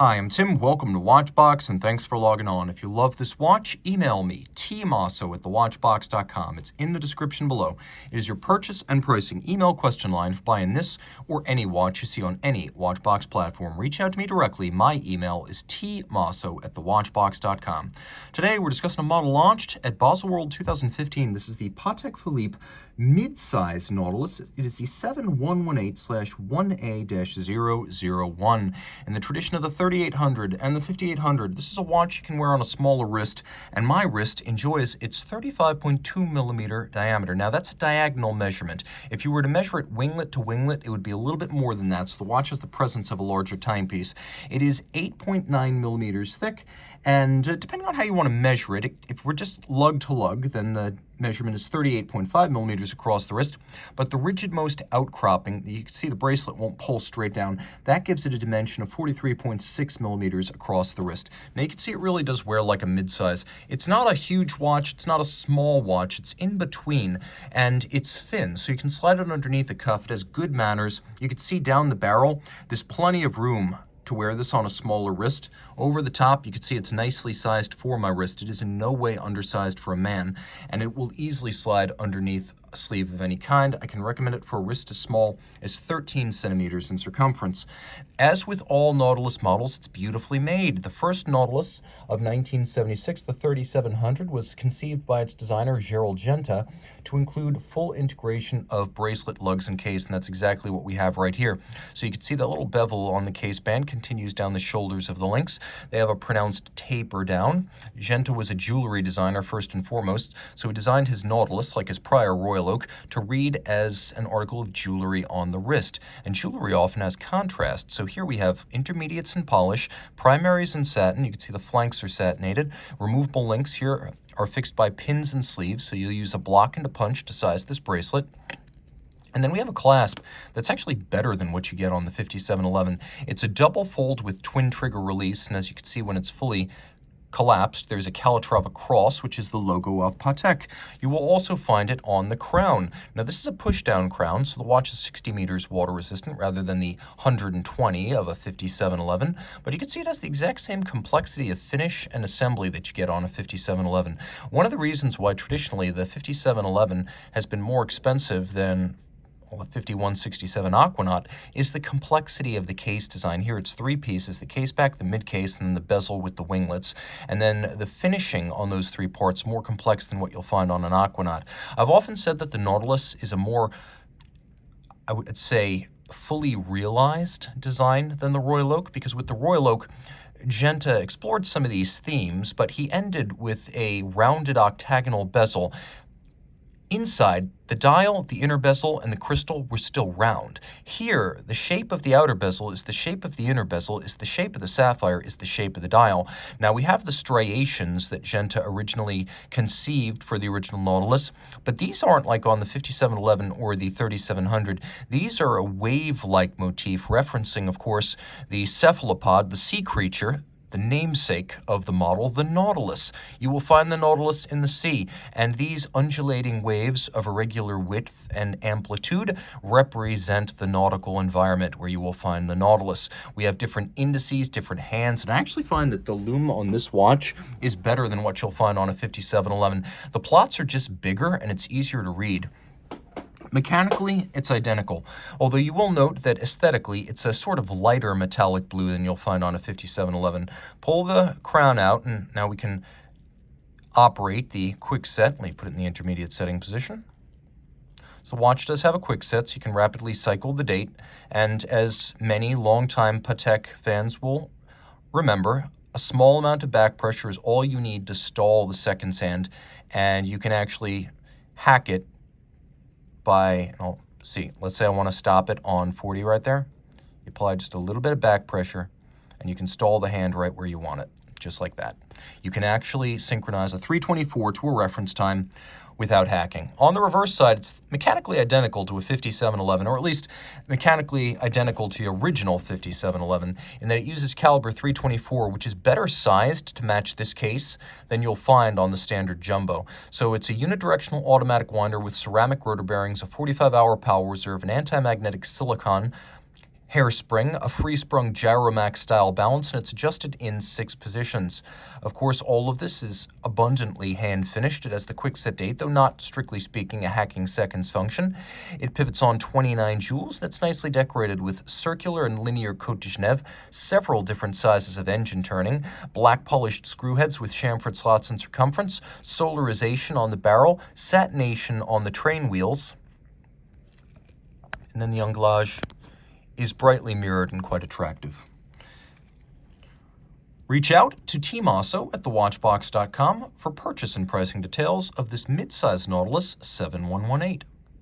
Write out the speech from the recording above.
Hi, I'm Tim. Welcome to Watchbox, and thanks for logging on. If you love this watch, email me, tmosso at thewatchbox.com. It's in the description below. It is your purchase and pricing email question line for buying this or any watch you see on any Watchbox platform. Reach out to me directly. My email is tmosso at thewatchbox.com. Today, we're discussing a model launched at Baselworld 2015. This is the Patek Philippe mid-size Nautilus. It is the 7118-1A-001 in the tradition of the 3800 and the 5800. This is a watch you can wear on a smaller wrist, and my wrist enjoys its 35.2 millimeter diameter. Now, that's a diagonal measurement. If you were to measure it winglet to winglet, it would be a little bit more than that, so the watch has the presence of a larger timepiece. It is 8.9 millimeters thick, and uh, depending on how you want to measure it, if we're just lug to lug, then the measurement is 38.5 millimeters across the wrist. But the rigid most outcropping, you can see the bracelet won't pull straight down. That gives it a dimension of 43.6 millimeters across the wrist. Now you can see it really does wear like a mid-size. It's not a huge watch, it's not a small watch, it's in between, and it's thin, so you can slide it underneath the cuff. It has good manners. You can see down the barrel, there's plenty of room to wear this on a smaller wrist. Over the top, you can see it's nicely sized for my wrist. It is in no way undersized for a man, and it will easily slide underneath sleeve of any kind. I can recommend it for a wrist as small as 13 centimeters in circumference. As with all Nautilus models, it's beautifully made. The first Nautilus of 1976, the 3700, was conceived by its designer, Gerald Genta, to include full integration of bracelet, lugs, and case, and that's exactly what we have right here. So you can see that little bevel on the case band continues down the shoulders of the links. They have a pronounced taper down. Genta was a jewelry designer first and foremost, so he designed his Nautilus, like his prior Royal Royal Oak to read as an article of jewelry on the wrist. And jewelry often has contrast. So here we have intermediates in polish, primaries in satin. You can see the flanks are satinated. Removable links here are fixed by pins and sleeves. So you'll use a block and a punch to size this bracelet. And then we have a clasp that's actually better than what you get on the 5711. It's a double fold with twin trigger release, and as you can see when it's fully collapsed, there's a Calatrava cross, which is the logo of Patek. You will also find it on the crown. Now, this is a push-down crown, so the watch is 60 meters water resistant rather than the 120 of a 5711, but you can see it has the exact same complexity of finish and assembly that you get on a 5711. One of the reasons why traditionally the 5711 has been more expensive than well, the 5167 Aquanaut is the complexity of the case design. Here it's three pieces, the case back, the mid case, and then the bezel with the winglets. And then the finishing on those three parts more complex than what you'll find on an Aquanaut. I've often said that the Nautilus is a more, I would say, fully realized design than the Royal Oak, because with the Royal Oak, Genta explored some of these themes, but he ended with a rounded octagonal bezel Inside, the dial, the inner bezel, and the crystal were still round. Here, the shape of the outer bezel is the shape of the inner bezel, is the shape of the sapphire, is the shape of the dial. Now, we have the striations that Genta originally conceived for the original Nautilus, but these aren't like on the 5711 or the 3700. These are a wave-like motif, referencing, of course, the cephalopod, the sea creature, the namesake of the model, the Nautilus. You will find the Nautilus in the sea, and these undulating waves of irregular width and amplitude represent the nautical environment where you will find the Nautilus. We have different indices, different hands, and I actually find that the lume on this watch is better than what you'll find on a 5711. The plots are just bigger, and it's easier to read. Mechanically, it's identical, although you will note that aesthetically, it's a sort of lighter metallic blue than you'll find on a 5711. Pull the crown out, and now we can operate the quick set. Let me put it in the intermediate setting position. So the watch does have a quick set, so you can rapidly cycle the date. And as many longtime Patek fans will remember, a small amount of back pressure is all you need to stall the seconds hand, and you can actually hack it by, oh, see, let's say I want to stop it on 40 right there. You apply just a little bit of back pressure, and you can stall the hand right where you want it, just like that. You can actually synchronize a 324 to a reference time without hacking. On the reverse side, it's mechanically identical to a 5711, or at least mechanically identical to the original 5711, in that it uses caliber 324, which is better sized to match this case than you'll find on the standard Jumbo. So it's a unidirectional automatic winder with ceramic rotor bearings, a 45-hour power reserve, an anti-magnetic silicon hairspring, a free-sprung Gyromax style balance, and it's adjusted in six positions. Of course, all of this is abundantly hand-finished. It has the quick set date, though not strictly speaking a hacking seconds function. It pivots on 29 jewels, and it's nicely decorated with circular and linear Cote de Genève, several different sizes of engine turning, black polished screw heads with chamfered slots in circumference, solarization on the barrel, satination on the train wheels, and then the anglage is brightly mirrored and quite attractive. Reach out to Tim Mosso at thewatchbox.com for purchase and pricing details of this midsize Nautilus 7118.